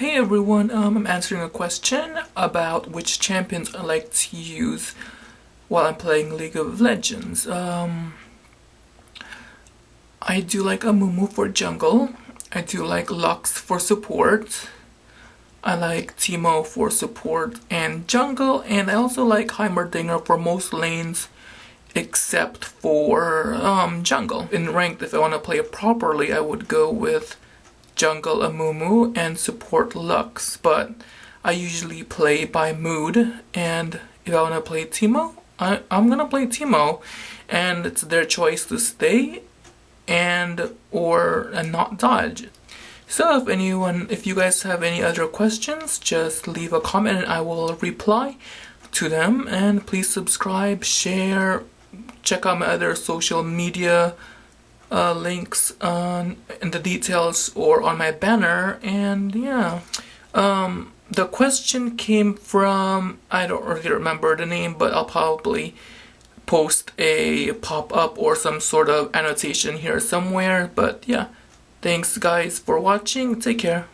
Hey everyone, um, I'm answering a question about which champions I like to use while I'm playing League of Legends. Um, I do like Amumu for jungle, I do like Lux for support, I like Teemo for support and jungle, and I also like Heimerdinger for most lanes except for um, jungle. In ranked, if I want to play it properly, I would go with jungle Amumu and support Lux, but I usually play by mood and if I want to play Teemo, I, I'm gonna play Teemo and it's their choice to stay and or and not dodge. So if anyone, if you guys have any other questions, just leave a comment and I will reply to them and please subscribe, share, check out my other social media uh, links on in the details or on my banner and yeah. Um, the question came from I don't really remember the name but I'll probably post a pop-up or some sort of annotation here somewhere but yeah. Thanks guys for watching. Take care